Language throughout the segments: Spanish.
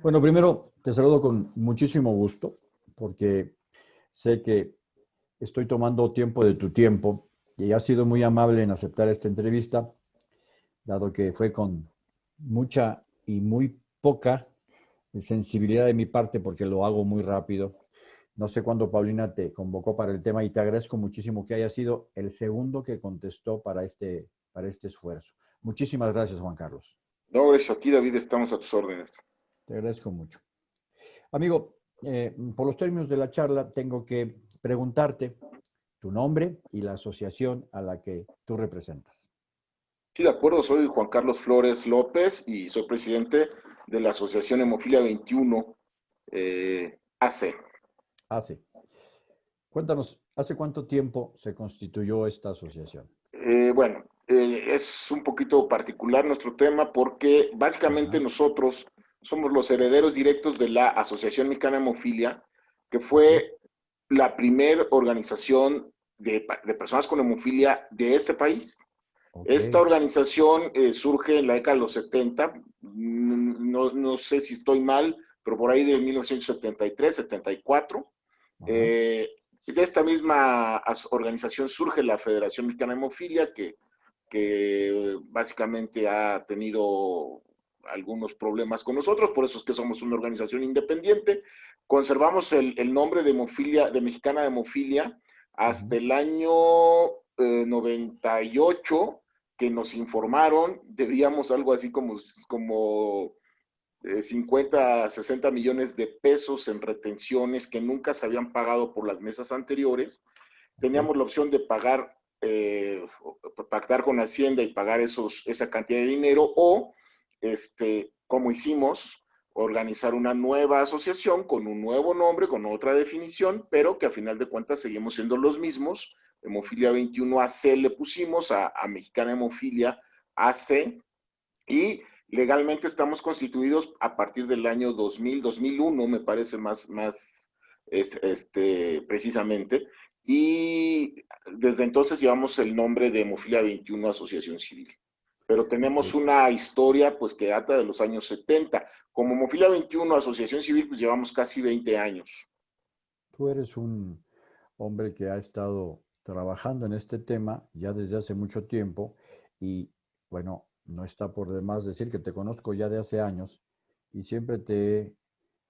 Bueno, primero te saludo con muchísimo gusto porque sé que estoy tomando tiempo de tu tiempo y has sido muy amable en aceptar esta entrevista, dado que fue con mucha y muy poca sensibilidad de mi parte porque lo hago muy rápido. No sé cuándo Paulina te convocó para el tema y te agradezco muchísimo que haya sido el segundo que contestó para este, para este esfuerzo. Muchísimas gracias, Juan Carlos. No, gracias a ti, David, estamos a tus órdenes. Te agradezco mucho. Amigo, eh, por los términos de la charla, tengo que preguntarte tu nombre y la asociación a la que tú representas. Sí, de acuerdo, soy Juan Carlos Flores López y soy presidente de la Asociación Hemofilia 21 eh, AC. AC. Cuéntanos, ¿hace cuánto tiempo se constituyó esta asociación? Eh, bueno, eh, es un poquito particular nuestro tema porque básicamente nosotros somos los herederos directos de la Asociación Mexicana Hemofilia, que fue la primera organización de, personas con hemofilia de este país. Esta organización eh, surge en la década de los 70, mm, no, no, sé si estoy mal, pero por ahí de 1973, 74. Eh, de esta misma organización surge la Federación Mexicana de Hemofilia, que, que básicamente ha tenido algunos problemas con nosotros, por eso es que somos una organización independiente. Conservamos el, el nombre de hemofilia, de Mexicana de Hemofilia, hasta el año 98, eh, que nos informaron, debíamos algo así como, como 50, eh, 60 millones de pesos en retenciones que nunca se habían pagado por las mesas anteriores. Teníamos la opción de pagar, eh, pactar con Hacienda y pagar esos, esa cantidad de dinero o, este, como hicimos, organizar una nueva asociación con un nuevo nombre, con otra definición, pero que a final de cuentas seguimos siendo los mismos. Hemofilia 21 AC le pusimos a, Mexicana Hemofilia AC y legalmente estamos constituidos a partir del año 2000, 2001 me parece más, más este, precisamente, y desde entonces llevamos el nombre de Hemofilia 21 Asociación Civil. Pero tenemos una historia pues que data de los años 70. Como Mofila 21, Asociación Civil, pues llevamos casi 20 años. Tú eres un hombre que ha estado trabajando en este tema ya desde hace mucho tiempo y bueno, no está por demás decir que te conozco ya de hace años y siempre te he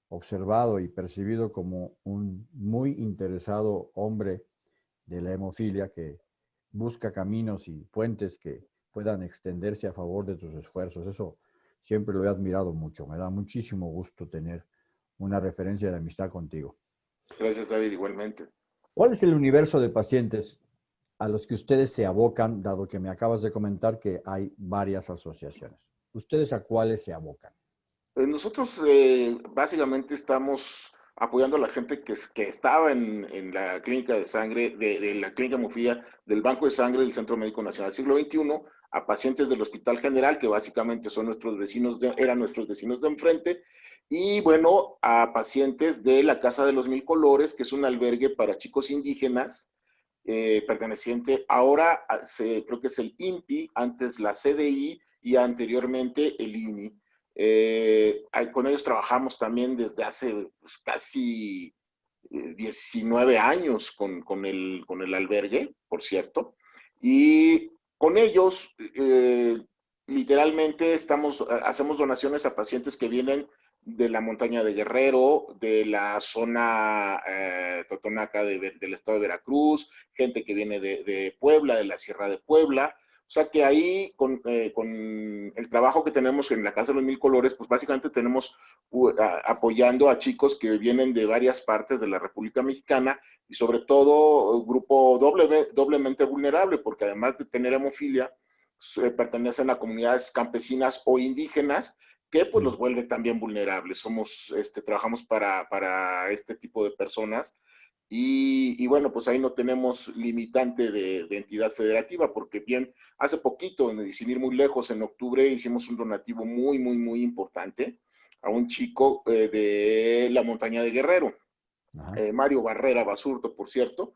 observado y percibido como un muy interesado hombre de la hemofilia que busca caminos y puentes que puedan extenderse a favor de tus esfuerzos. Eso siempre lo he admirado mucho. Me da muchísimo gusto tener una referencia de amistad contigo. Gracias, David, igualmente. ¿Cuál es el universo de pacientes a los que ustedes se abocan, dado que me acabas de comentar que hay varias asociaciones? ¿Ustedes a cuáles se abocan? Eh, nosotros eh, básicamente estamos apoyando a la gente que, que estaba en, la clínica de sangre, de, la clínica Mufía, del Banco de Sangre del Centro Médico Nacional Siglo XXI, a pacientes del Hospital General, que básicamente son nuestros vecinos, de, eran nuestros vecinos de enfrente, y bueno, a pacientes de la Casa de los Mil Colores, que es un albergue para chicos indígenas, eh, perteneciente, ahora se, creo que es el INPI, antes la CDI y anteriormente el INI. Eh, con ellos trabajamos también desde hace pues, casi 19 eh, años con, con, el, con el albergue, por cierto, y con ellos, eh, literalmente, estamos, hacemos donaciones a pacientes que vienen de la montaña de Guerrero, de la zona eh, Totonaca del estado de Veracruz, gente que viene de, Puebla, de la Sierra de Puebla. O sea que ahí, con, eh, el trabajo que tenemos en la Casa de los Mil Colores, pues básicamente tenemos apoyando a chicos que vienen de varias partes de la República Mexicana y sobre todo grupo doble, doblemente vulnerable, porque además de tener hemofilia, pertenecen a comunidades campesinas o indígenas, que pues los vuelve también vulnerables. Somos, este, trabajamos para, para este tipo de personas y, y, bueno, pues ahí no tenemos limitante de, de, entidad federativa, porque bien, hace poquito, sin ir muy lejos, en octubre hicimos un donativo muy, muy, muy importante a un chico eh, de la montaña de Guerrero. Eh, Mario Barrera Basurto, por cierto,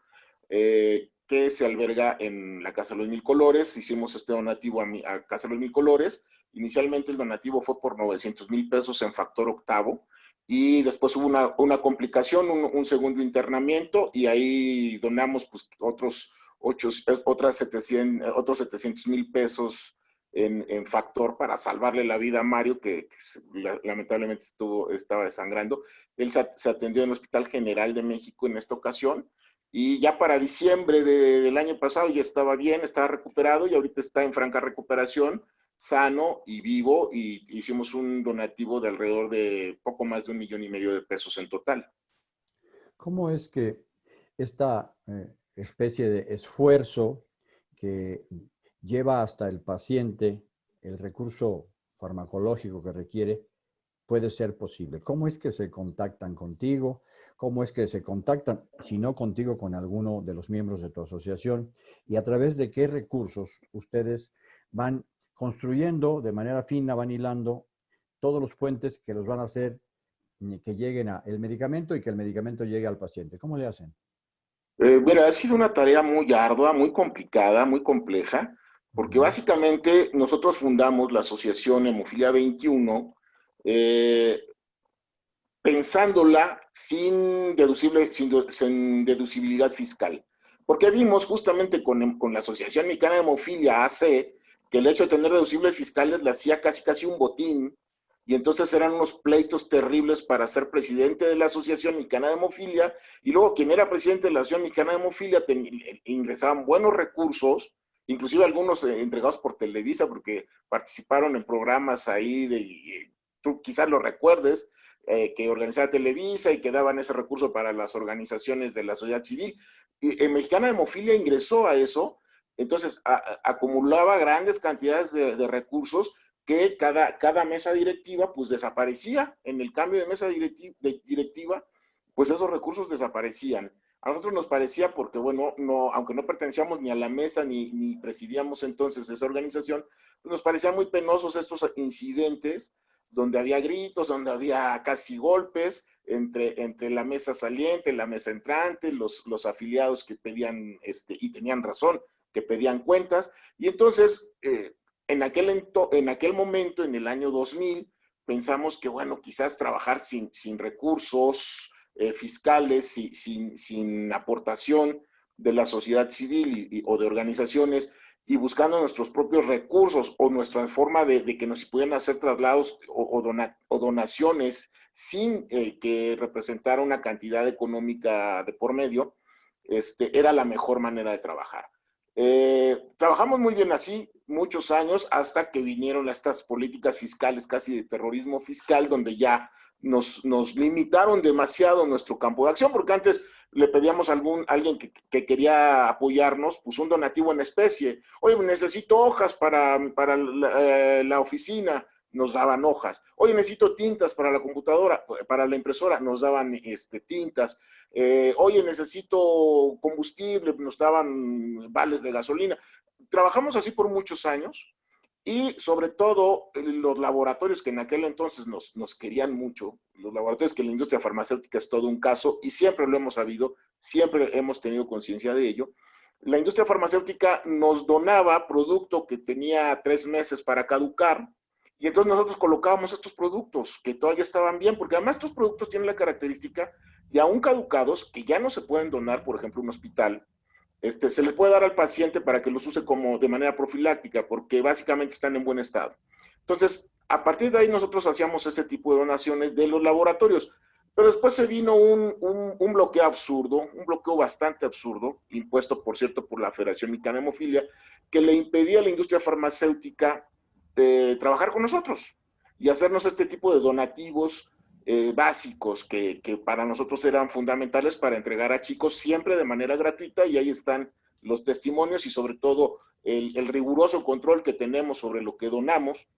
eh, que se alberga en la Casa de los Mil Colores. Hicimos este donativo a, mi, a Casa de los Mil Colores Inicialmente el donativo fue por 900 mil pesos en factor octavo y después hubo una, una complicación, un, segundo internamiento y ahí donamos pues, otros, ocho, otras 700, otros 700 mil pesos en, en, factor para salvarle la vida a Mario, que, lamentablemente estuvo, estaba desangrando. Él se, se, atendió en el Hospital General de México en esta ocasión y ya para diciembre de, del año pasado ya estaba bien, estaba recuperado y ahorita está en franca recuperación, sano y vivo y hicimos un donativo de alrededor de poco más de un millón y medio de pesos en total. ¿Cómo es que esta eh, especie de esfuerzo que lleva hasta el paciente el recurso farmacológico que requiere puede ser posible? ¿Cómo es que se contactan contigo? cómo es que se contactan, si no contigo, con alguno de los miembros de tu asociación y a través de qué recursos ustedes van construyendo de manera fina, van hilando todos los puentes que los van a hacer que lleguen al medicamento y que el medicamento llegue al paciente. ¿Cómo le hacen? Eh, mira, ha sido una tarea muy ardua, muy complicada, muy compleja, porque básicamente nosotros fundamos la Asociación Hemofilia 21 eh, pensándola sin, deducible, sin, deducibilidad fiscal. Porque vimos justamente con, con, la Asociación Mexicana de Hemofilia, AC, que el hecho de tener deducibles fiscales le hacía casi casi un botín, y entonces eran unos pleitos terribles para ser presidente de la Asociación Mexicana de Hemofilia, y luego quien era presidente de la Asociación Mexicana de Hemofilia ingresaban buenos recursos, inclusive algunos eh, entregados por Televisa, porque participaron en programas ahí de, tú quizás lo recuerdes, eh, que organizaba Televisa y que daban ese recurso para las organizaciones de la sociedad civil. Y, en Mexicana Hemofilia ingresó a eso, entonces acumulaba grandes cantidades de, recursos que cada, cada mesa directiva pues desaparecía. En el cambio de mesa directiva, pues esos recursos desaparecían. A nosotros nos parecía, porque bueno, no, aunque no pertenecíamos ni a la mesa ni, ni presidíamos entonces esa organización, nos parecían muy penosos estos incidentes donde había gritos, donde había casi golpes entre, entre la mesa saliente, la mesa entrante, los, los afiliados que pedían, este, y tenían razón, que pedían cuentas. Y entonces, eh, en, aquel en aquel momento, en el año 2000, pensamos que, bueno, quizás trabajar sin, sin recursos eh, fiscales, sin, sin, aportación de la sociedad civil o de organizaciones, y buscando nuestros propios recursos o nuestra forma de, que nos pudieran hacer traslados o, donaciones sin eh, que representara una cantidad económica de por medio, este, era la mejor manera de trabajar. Eh, trabajamos muy bien así muchos años hasta que vinieron estas políticas fiscales casi de terrorismo fiscal donde ya nos, nos limitaron demasiado nuestro campo de acción porque antes le pedíamos a algún, alguien que, quería apoyarnos, pues un donativo en especie. Oye, necesito hojas para, para eh, la, oficina, nos daban hojas. Oye, necesito tintas para la computadora, para la impresora, nos daban este, tintas. Eh, oye, necesito combustible, nos daban vales de gasolina. Trabajamos así por muchos años y sobre todo los laboratorios que en aquel entonces nos, querían mucho, los laboratorios que la industria farmacéutica es todo un caso y siempre lo hemos sabido, siempre hemos tenido conciencia de ello. La industria farmacéutica nos donaba producto que tenía tres meses para caducar y entonces nosotros colocábamos estos productos que todavía estaban bien, porque además estos productos tienen la característica de aún caducados que ya no se pueden donar, por ejemplo, un hospital, este, se le puede dar al paciente para que los use como de manera profiláctica, porque básicamente están en buen estado. Entonces, a partir de ahí nosotros hacíamos ese tipo de donaciones de los laboratorios. Pero después se vino un, un, bloqueo absurdo, un bloqueo bastante absurdo, impuesto, por cierto, por la Federación Mexicana de Hemofilia, que le impedía a la industria farmacéutica de trabajar con nosotros y hacernos este tipo de donativos eh, básicos que, para nosotros eran fundamentales para entregar a chicos siempre de manera gratuita y ahí están los testimonios y sobre todo el, el riguroso control que tenemos sobre lo que donamos,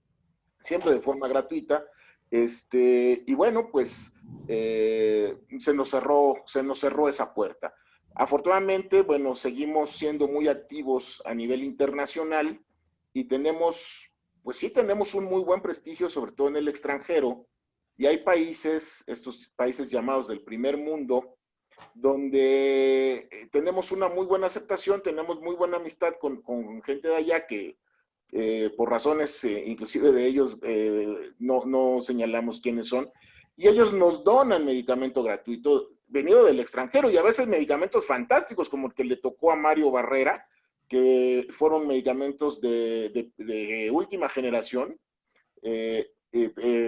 siempre de forma gratuita. Este, y bueno, pues eh, se, nos cerró, se nos cerró esa puerta. Afortunadamente, bueno, seguimos siendo muy activos a nivel internacional y tenemos, pues sí, tenemos un muy buen prestigio, sobre todo en el extranjero, y hay países, estos países llamados del primer mundo, donde eh, tenemos una muy buena aceptación, tenemos muy buena amistad con, con gente de allá que eh, por razones eh, inclusive de ellos, eh, no, no señalamos quiénes son, y ellos nos donan medicamento gratuito venido del extranjero y a veces medicamentos fantásticos como el que le tocó a Mario Barrera, que fueron medicamentos de, de, última generación,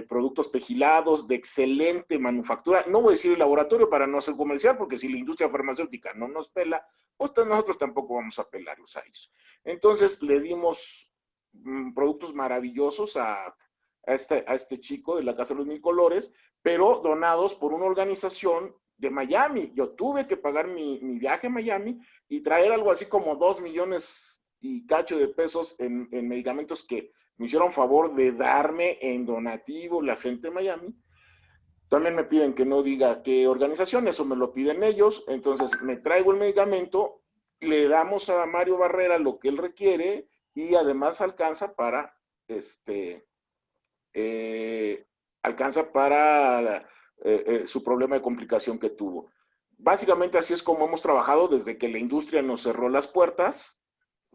productos pegilados de excelente manufactura. No voy a decir el laboratorio para no ser comercial, porque si la industria farmacéutica no nos pela, pues nosotros tampoco vamos a pelarlos a ellos. Entonces le dimos Mm, productos maravillosos a, este, a este chico de la Casa de los Mil Colores, pero donados por una organización de Miami. Yo tuve que pagar mi, viaje a Miami y traer algo así como dos millones y cacho de pesos en, medicamentos que me hicieron favor de darme en donativo la gente de Miami. También me piden que no diga qué organización, eso me lo piden ellos. Entonces me traigo el medicamento, le damos a Mario Barrera lo que él requiere, y además alcanza para, este, eh, alcanza para eh, eh, su problema de complicación que tuvo. Básicamente así es como hemos trabajado desde que la industria nos cerró las puertas,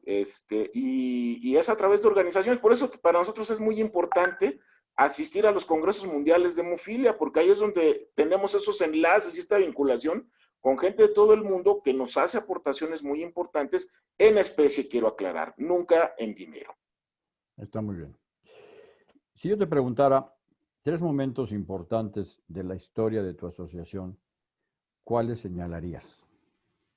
este, y, y, es a través de organizaciones. Por eso para nosotros es muy importante asistir a los congresos mundiales de hemofilia, porque ahí es donde tenemos esos enlaces y esta vinculación con gente de todo el mundo que nos hace aportaciones muy importantes en especie, quiero aclarar, nunca en dinero. Está muy bien. Si yo te preguntara tres momentos importantes de la historia de tu asociación, ¿cuáles señalarías?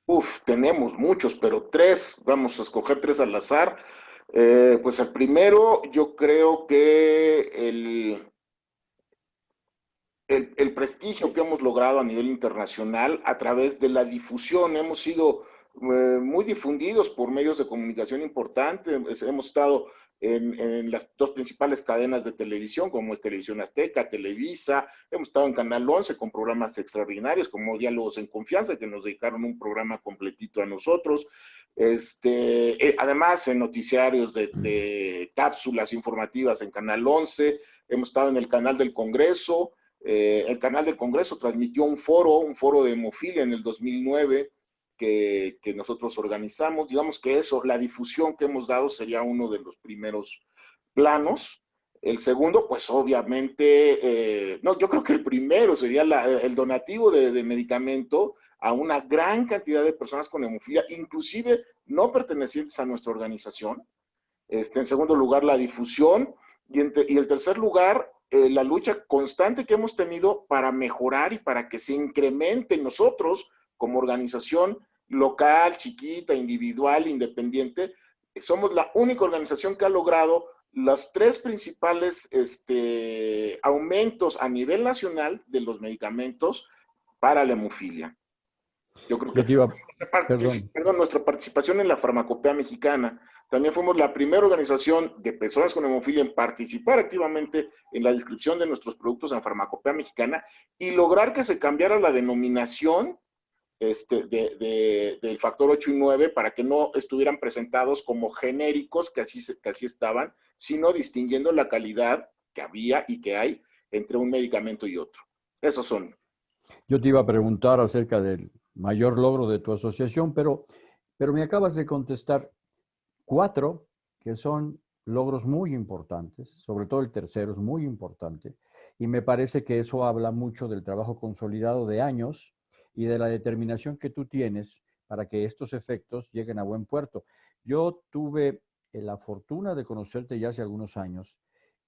Uf, tenemos muchos, pero tres, vamos a escoger tres al azar. Eh, pues el primero, yo creo que el, el, prestigio que hemos logrado a nivel internacional a través de la difusión. Hemos sido eh, muy difundidos por medios de comunicación importantes. Hemos estado en, las dos principales cadenas de televisión, como es Televisión Azteca, Televisa. Hemos estado en Canal 11 con programas extraordinarios como Diálogos en Confianza, que nos dedicaron un programa completito a nosotros. Este, eh, además, en noticiarios de, cápsulas informativas en Canal 11. Hemos estado en el canal del Congreso. Eh, el canal del Congreso transmitió un foro, un foro de hemofilia en el 2009 que, nosotros organizamos. Digamos que eso, la difusión que hemos dado sería uno de los primeros planos. El segundo, pues obviamente, eh, no, yo creo que el primero sería el donativo de, medicamento a una gran cantidad de personas con hemofilia, inclusive no pertenecientes a nuestra organización. Este, en segundo lugar, la difusión. Y, y el tercer lugar, eh, la lucha constante que hemos tenido para mejorar y para que se incremente nosotros como organización local, chiquita, individual, independiente, somos la única organización que ha logrado los tres principales este, aumentos a nivel nacional de los medicamentos para la hemofilia. Yo creo que perdón, nuestra participación en la farmacopea mexicana también fuimos la primera organización de personas con hemofilia en participar activamente en la descripción de nuestros productos en farmacopea mexicana y lograr que se cambiara la denominación este, del factor 8 y 9 para que no estuvieran presentados como genéricos, que así, que así estaban, sino distinguiendo la calidad que había y que hay entre un medicamento y otro. Esos son. Yo te iba a preguntar acerca del mayor logro de tu asociación, pero, pero me acabas de contestar Cuatro, que son logros muy importantes, sobre todo el tercero es muy importante, y me parece que eso habla mucho del trabajo consolidado de años y de la determinación que tú tienes para que estos efectos lleguen a buen puerto. Yo tuve la fortuna de conocerte ya hace algunos años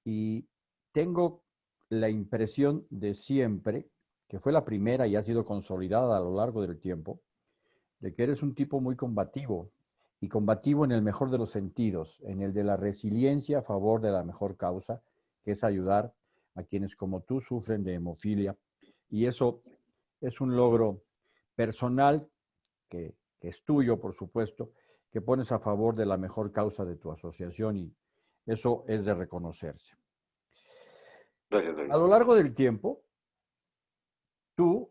y tengo la impresión de siempre, que fue la primera y ha sido consolidada a lo largo del tiempo, de que eres un tipo muy combativo, y combativo en el mejor de los sentidos, en el de la resiliencia a favor de la mejor causa, que es ayudar a quienes como tú sufren de hemofilia. Y eso es un logro personal que, es tuyo, por supuesto, que pones a favor de la mejor causa de tu asociación y eso es de reconocerse. A lo largo del tiempo, tú,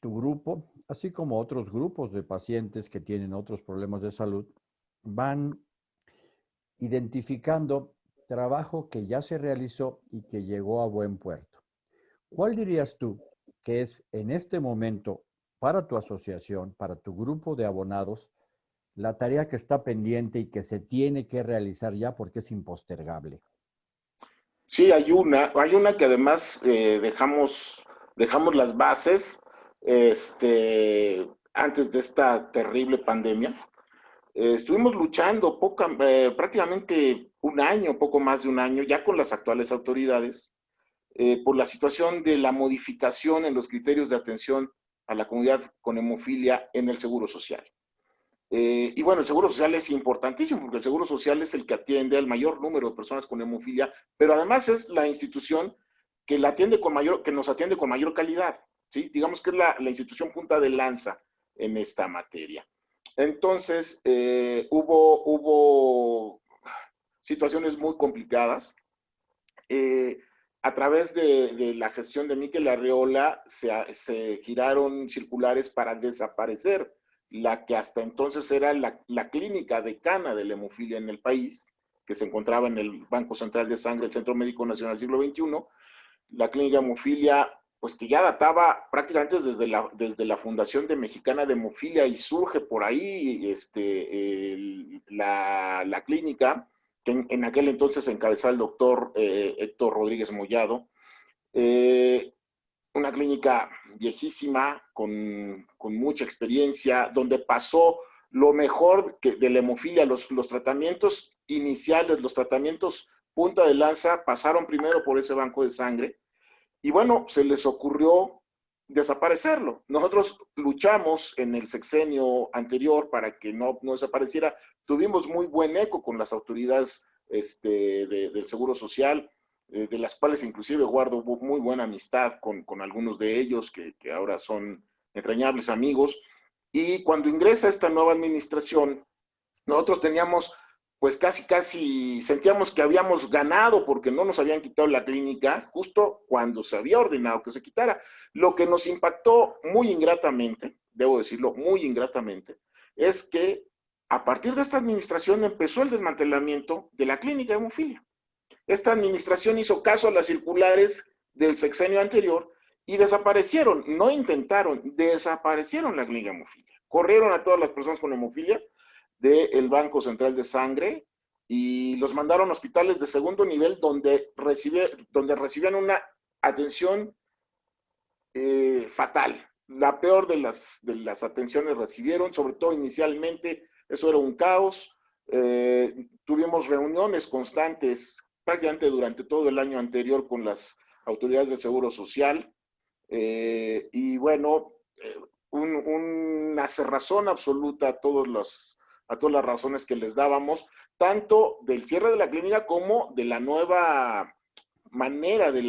tu grupo, así como otros grupos de pacientes que tienen otros problemas de salud, van identificando trabajo que ya se realizó y que llegó a buen puerto. ¿Cuál dirías tú que es en este momento para tu asociación, para tu grupo de abonados, la tarea que está pendiente y que se tiene que realizar ya porque es impostergable? Sí, hay una, hay una que además eh, dejamos, dejamos las bases este, antes de esta terrible pandemia. Eh, estuvimos luchando poca, eh, prácticamente un año, poco más de un año, ya con las actuales autoridades, por la situación de la modificación en los criterios de atención a la comunidad con hemofilia en el Seguro Social. Eh, y bueno, el Seguro Social es importantísimo porque el Seguro Social es el que atiende al mayor número de personas con hemofilia, pero además es la institución que, la atiende con mayor, que nos atiende con mayor calidad. ¿sí? Digamos que es la, institución punta de lanza en esta materia. Entonces, eh, hubo, hubo situaciones muy complicadas. Eh, a través de, la gestión de Miquel Arreola se, se giraron circulares para desaparecer la que hasta entonces era la, clínica decana de la hemofilia en el país, que se encontraba en el Banco Central de Sangre, el Centro Médico Nacional del siglo XXI, la clínica de hemofilia, pues que ya databa prácticamente desde la, desde la fundación de Mexicana de Hemofilia y surge por ahí este, la, clínica, que en, aquel entonces encabezaba el doctor eh, Héctor Rodríguez Mollado, eh, una clínica viejísima, con, mucha experiencia, donde pasó lo mejor que de la hemofilia, los, los tratamientos iniciales, los tratamientos punta de lanza, pasaron primero por ese banco de sangre, y bueno, se les ocurrió desaparecerlo. Nosotros luchamos en el sexenio anterior para que no, no desapareciera. Tuvimos muy buen eco con las autoridades este, del Seguro Social, eh, de las cuales inclusive guardo muy buena amistad con, con algunos de ellos, que, que, ahora son entrañables amigos. Y cuando ingresa esta nueva administración, nosotros teníamos, pues casi, casi, sentíamos que habíamos ganado porque no nos habían quitado la clínica justo cuando se había ordenado que se quitara. Lo que nos impactó muy ingratamente, debo decirlo, muy ingratamente, es que a partir de esta administración empezó el desmantelamiento de la clínica de hemofilia. Esta administración hizo caso a las circulares del sexenio anterior y desaparecieron, no intentaron, desaparecieron la clínica hemofilia. Corrieron a todas las personas con hemofilia del Banco Central de Sangre y los mandaron a hospitales de segundo nivel donde, donde recibían una atención eh, fatal. La peor de las, de las atenciones recibieron, sobre todo inicialmente, eso era un caos. Eh, tuvimos reuniones constantes prácticamente durante todo el año anterior con las autoridades del Seguro Social. Eh, y bueno, una cerrazón absoluta a, todos los, a todas las razones que les dábamos, tanto del cierre de la clínica como de la nueva manera de,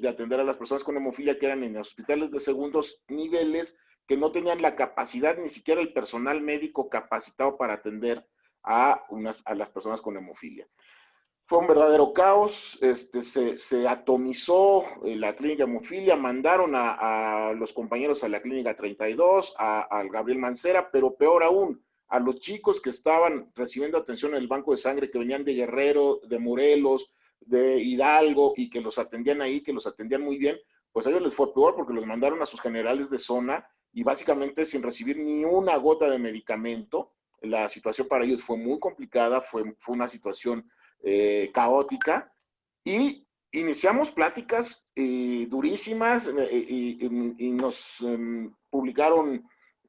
de, atender a las personas con hemofilia que eran en hospitales de segundos niveles, que no tenían la capacidad, ni siquiera el personal médico capacitado para atender a, a las personas con hemofilia. Fue un verdadero caos, este, se, atomizó eh, la clínica hemofilia, mandaron a, los compañeros a la clínica 32, al Gabriel Mancera, pero peor aún, a los chicos que estaban recibiendo atención en el banco de sangre, que venían de Guerrero, de Morelos, de Hidalgo, y que los atendían ahí, que los atendían muy bien, pues a ellos les fue peor porque los mandaron a sus generales de zona y básicamente sin recibir ni una gota de medicamento. La situación para ellos fue muy complicada, fue, fue una situación eh, caótica y iniciamos pláticas eh, durísimas eh, y, nos em,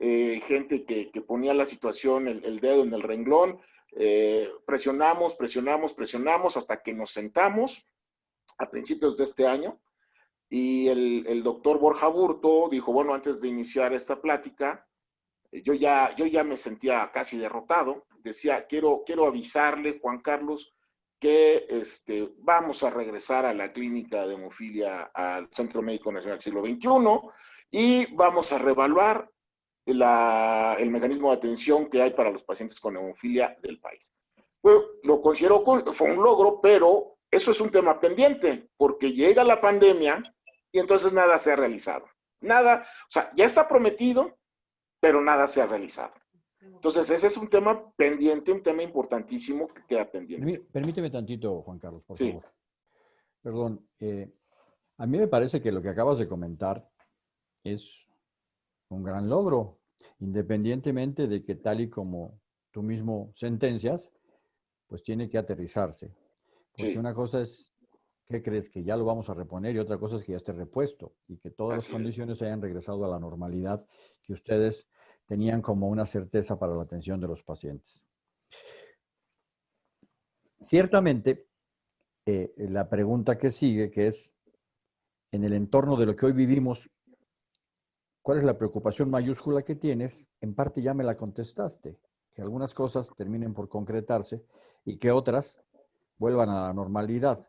publicaron gente que, ponía la situación, el, dedo en el renglón, presionamos, presionamos, presionamos hasta que nos sentamos a principios de este año y el, el doctor Borja Burto dijo, bueno, antes de iniciar esta plática, yo ya, yo ya me sentía casi derrotado, decía, quiero, quiero avisarle, Juan Carlos, que este, vamos a regresar a la clínica de hemofilia al Centro Médico Nacional Siglo XXI y vamos a revaluar el mecanismo de atención que hay para los pacientes con hemofilia del país. Pues, lo considero, fue un logro, pero eso es un tema pendiente, porque llega la pandemia y entonces nada se ha realizado. Nada, o sea, ya está prometido, pero nada se ha realizado. Entonces, ese es un tema pendiente, un tema importantísimo que queda pendiente. Permíteme tantito, Juan Carlos, por favor. Perdón. Eh, a mí me parece que lo que acabas de comentar es un gran logro, independientemente de que tal y como tú mismo sentencias, pues tiene que aterrizarse. Porque una cosa es, ¿qué crees? Que ya lo vamos a reponer y otra cosa es que ya esté repuesto y que todas las condiciones hayan regresado a la normalidad que ustedes tenían como una certeza para la atención de los pacientes. Ciertamente, eh, la pregunta que sigue, que es, en el entorno de lo que hoy vivimos, ¿cuál es la preocupación mayúscula que tienes? En parte ya me la contestaste, que algunas cosas terminen por concretarse y que otras vuelvan a la normalidad.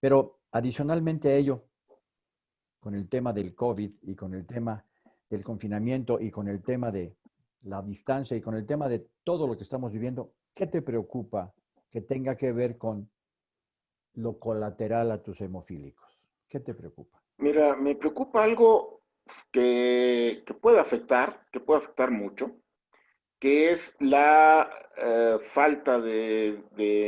Pero adicionalmente a ello, con el tema del COVID y con el tema del confinamiento y con el tema de la distancia y con el tema de todo lo que estamos viviendo, ¿qué te preocupa que tenga que ver con lo colateral a tus hemofílicos? ¿Qué te preocupa? Mira, me preocupa algo que, puede afectar, que puede afectar mucho, que es la eh, falta de,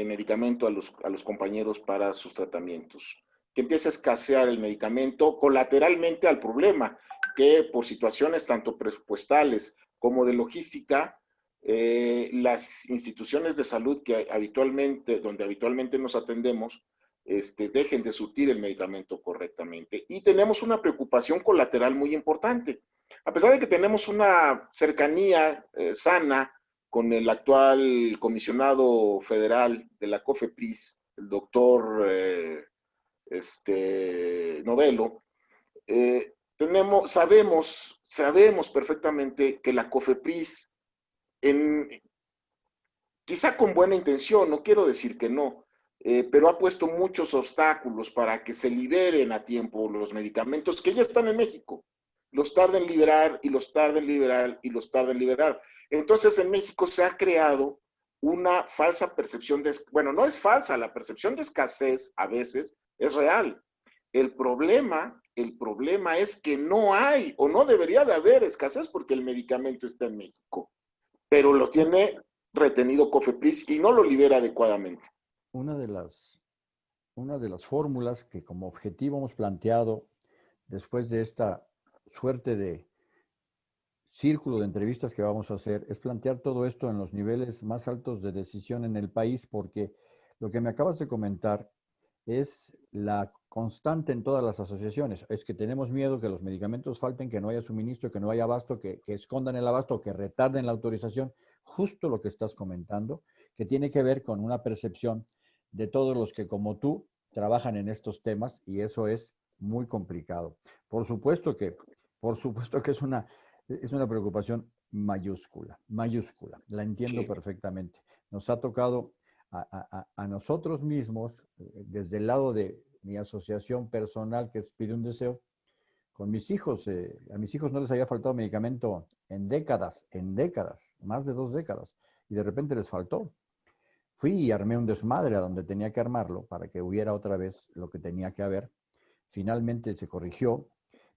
medicamento a los, compañeros para sus tratamientos, que empiece a escasear el medicamento colateralmente al problema, que por situaciones tanto presupuestales como de logística, eh, las instituciones de salud que habitualmente, donde habitualmente nos atendemos, este, dejen de surtir el medicamento correctamente. Y tenemos una preocupación colateral muy importante. A pesar de que tenemos una cercanía eh, sana con el actual comisionado federal de la COFEPRIS, el doctor eh, este, Novelo, tenemos, sabemos, sabemos perfectamente que la COFEPRIS quizá con buena intención, no quiero decir que no, eh, pero ha puesto muchos obstáculos para que se liberen a tiempo los medicamentos que ya están en México. Los tarden en liberar y los tarden en liberar y los tarden en liberar. Entonces en México se ha creado una falsa percepción de, bueno, no es falsa, la percepción de escasez a veces es real. El problema, el problema es que no hay o no debería de haber escasez porque el medicamento está en México pero lo tiene retenido Cofepris y no lo libera adecuadamente. Una de las, una de las fórmulas que como objetivo hemos planteado después de esta suerte de círculo de entrevistas que vamos a hacer es plantear todo esto en los niveles más altos de decisión en el país, porque lo que me acabas de comentar es la constante en todas las asociaciones. Es que tenemos miedo que los medicamentos falten, que no haya suministro, que no haya abasto, que, escondan el abasto, que retarden la autorización. Justo lo que estás comentando, que tiene que ver con una percepción de todos los que como tú trabajan en estos temas y eso es muy complicado. Por supuesto que, por supuesto que es una, es una preocupación mayúscula, mayúscula. La entiendo perfectamente. Nos ha tocado a, nosotros mismos, eh, desde el lado de mi asociación personal que es Pide un Deseo, con mis hijos, eh, a mis hijos no les había faltado medicamento en décadas, en décadas, más de dos décadas, y de repente les faltó. Fui y armé un desmadre a donde tenía que armarlo para que hubiera otra vez lo que tenía que haber. Finalmente se corrigió,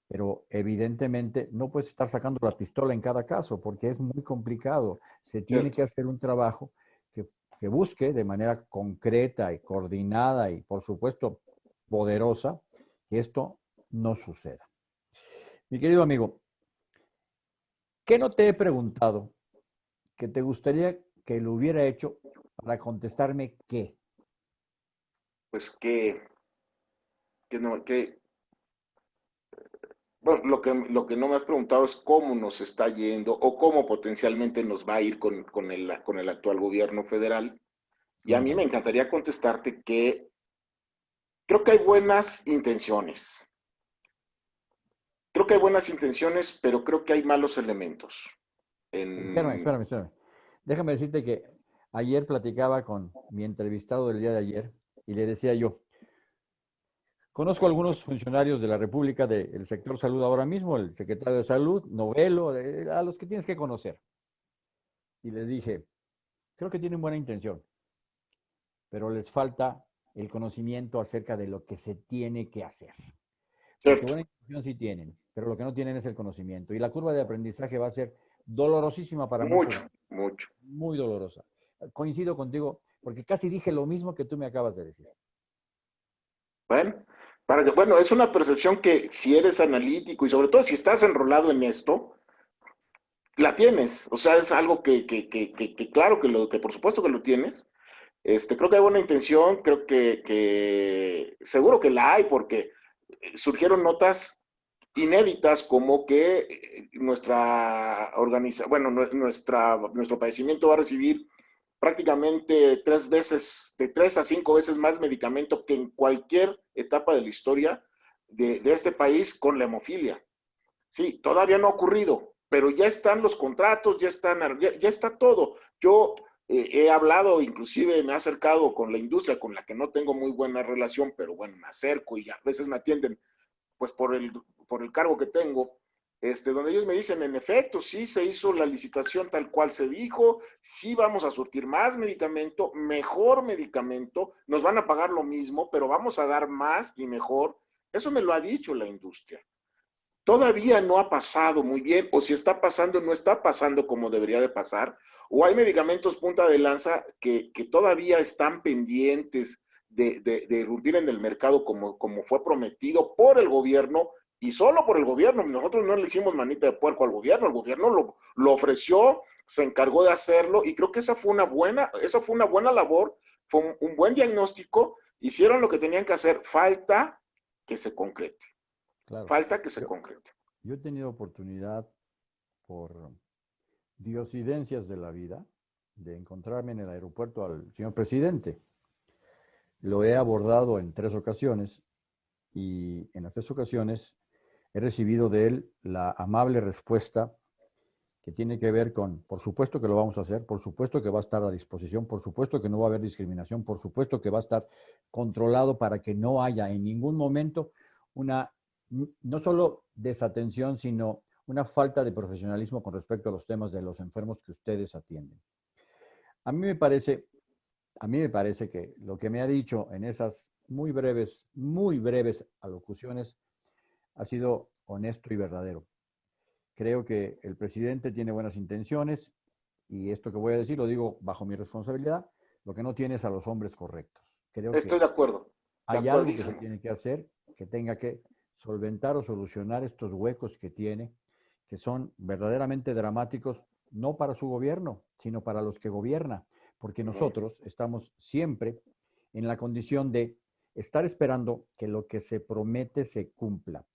pero evidentemente no puedes estar sacando la pistola en cada caso porque es muy complicado. Se tiene que hacer un trabajo que busque de manera concreta y coordinada y, por supuesto, poderosa, que esto no suceda. Mi querido amigo, ¿qué no te he preguntado que te gustaría que lo hubiera hecho para contestarme qué? Pues que, que no, que, bueno, lo que, lo que no me has preguntado es cómo nos está yendo o cómo potencialmente nos va a ir con, el, con el actual gobierno federal. Y a mí me encantaría contestarte que creo que hay buenas intenciones. Creo que hay buenas intenciones, pero creo que hay malos elementos. Espérame, espérame, espérame. Déjame decirte que ayer platicaba con mi entrevistado del día de ayer y le decía yo, Conozco algunos funcionarios de la República del sector salud ahora mismo, el secretario de Salud, Novelo, a los que tienes que conocer. Y le dije, creo que tienen buena intención, pero les falta el conocimiento acerca de lo que se tiene que hacer. Porque buena intención sí tienen, pero lo que no tienen es el conocimiento. Y la curva de aprendizaje va a ser dolorosísima para mucho, muchos. Mucho, Muy dolorosa. Coincido contigo, porque casi dije lo mismo que tú me acabas de decir. Bueno, bueno, es una percepción que si eres analítico y sobre todo si estás enrolado en esto, la tienes, o sea, es algo que, que, que, que, claro que, lo, que por supuesto que lo tienes. Este, creo que hay buena intención, creo que, seguro que la hay, porque surgieron notas inéditas como que eh, nuestra organización, bueno, nuestra, nuestro padecimiento va a recibir prácticamente tres veces, de tres a cinco veces más medicamento que en cualquier etapa de la historia de, de este país con la hemofilia. Sí, todavía no ha ocurrido, pero ya están los contratos, ya, están, ya, está todo. Yo eh, he hablado, inclusive me he acercado con la industria con la que no tengo muy buena relación, pero bueno, me acerco y a veces me atienden pues por el, por el cargo que tengo, este, donde ellos me dicen, en efecto, sí se hizo la licitación tal cual se dijo, sí vamos a surtir más medicamento, mejor medicamento, nos van a pagar lo mismo, pero vamos a dar más y mejor. Eso me lo ha dicho la industria todavía no ha pasado muy bien, o si está pasando, no está pasando como debería de pasar, o hay medicamentos punta de lanza que, todavía están pendientes de, de, irrumpir en el mercado como, como fue prometido por el gobierno y solo por el gobierno. Nosotros no le hicimos manita de puerco al gobierno, el gobierno lo, lo ofreció, se encargó de hacerlo y creo que esa fue una buena, esa fue una buena labor, fue un buen diagnóstico, hicieron lo que tenían que hacer, falta que se concrete. Falta que se concrete. Yo he tenido oportunidad por diosidencias de la vida de encontrarme en el aeropuerto al señor presidente. Lo he abordado en tres ocasiones y en las tres ocasiones he recibido de él la amable respuesta que tiene que ver con, por supuesto que lo vamos a hacer, por supuesto que va a estar a disposición, por supuesto que no va a haber discriminación, por supuesto que va a estar controlado para que no haya en ningún momento una no solo desatención, sino una falta de profesionalismo con respecto a los temas de los enfermos que ustedes atienden. A mí me parece, a mí me parece que lo que me ha dicho en esas muy breves, muy breves alocuciones ha sido honesto y verdadero. Creo que el presidente tiene buenas intenciones y esto que voy a decir lo digo bajo mi responsabilidad, lo que no tiene es a los hombres correctos. Creo Estoy de acuerdo. hay algo que se tiene que hacer que tenga que solventar o solucionar estos huecos que tiene, que son verdaderamente dramáticos, no para su gobierno, sino para los que gobierna, porque nosotros estamos siempre en la condición de estar esperando que lo que se promete se cumpla,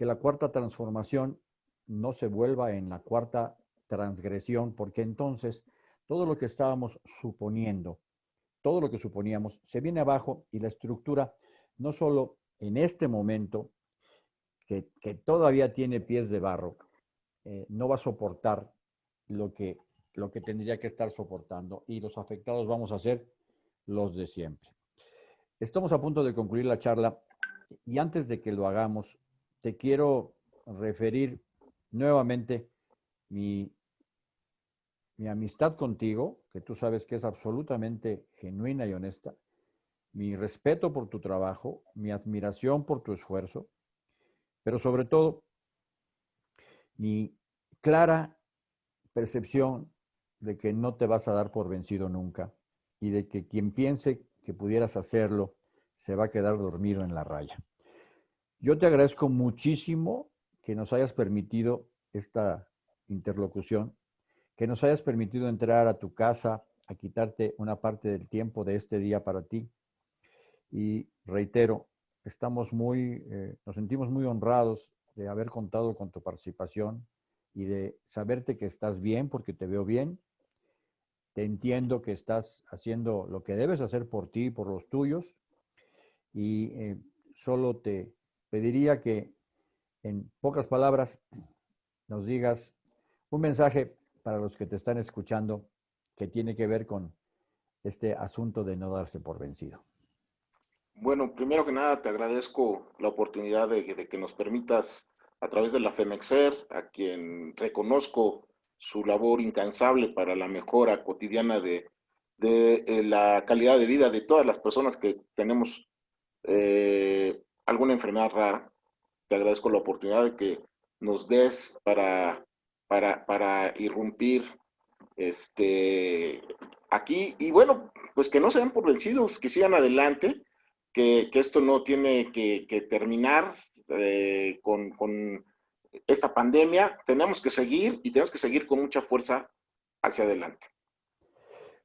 que la cuarta transformación no se vuelva en la cuarta transgresión, porque entonces todo lo que estábamos suponiendo, todo lo que suponíamos, se viene abajo y la estructura no solo en este momento, que, todavía tiene pies de barro, eh, no va a soportar lo que, lo que tendría que estar soportando y los afectados vamos a ser los de siempre. Estamos a punto de concluir la charla y antes de que lo hagamos, te quiero referir nuevamente mi, mi amistad contigo, que tú sabes que es absolutamente genuina y honesta, mi respeto por tu trabajo, mi admiración por tu esfuerzo, pero sobre todo mi clara percepción de que no te vas a dar por vencido nunca y de que quien piense que pudieras hacerlo se va a quedar dormido en la raya. Yo te agradezco muchísimo que nos hayas permitido esta interlocución, que nos hayas permitido entrar a tu casa a quitarte una parte del tiempo de este día para ti. Y reitero, estamos muy, eh, nos sentimos muy honrados de haber contado con tu participación y de saberte que estás bien porque te veo bien. Te entiendo que estás haciendo lo que debes hacer por ti y por los tuyos. Y eh, solo te pediría que en pocas palabras nos digas un mensaje para los que te están escuchando que tiene que ver con este asunto de no darse por vencido. Bueno, primero que nada te agradezco la oportunidad de, que nos permitas a través de la FEMEXER, a quien reconozco su labor incansable para la mejora cotidiana de, eh, la calidad de vida de todas las personas que tenemos eh, alguna enfermedad rara. Te agradezco la oportunidad de que nos des para, para, para irrumpir este, aquí. Y bueno, pues que no sean por vencidos, que sigan adelante que, esto no tiene que, terminar eh, con, esta pandemia, tenemos que seguir y tenemos que seguir con mucha fuerza hacia adelante.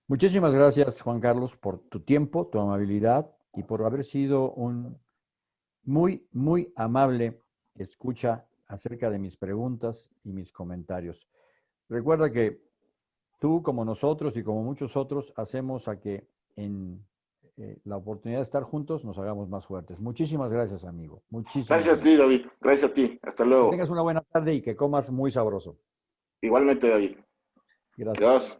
Muchísimas gracias, Juan Carlos, por tu tiempo, tu amabilidad y por haber sido un muy, muy amable escucha acerca de mis preguntas y mis comentarios. Recuerda que tú, como nosotros y como muchos otros, hacemos a que en eh, la oportunidad de estar juntos nos hagamos más fuertes. Muchísimas gracias, amigo. Muchísimas gracias, gracias. a ti, David. Gracias a ti. Hasta luego. Que tengas una buena tarde y que comas muy sabroso. Igualmente, David. Gracias.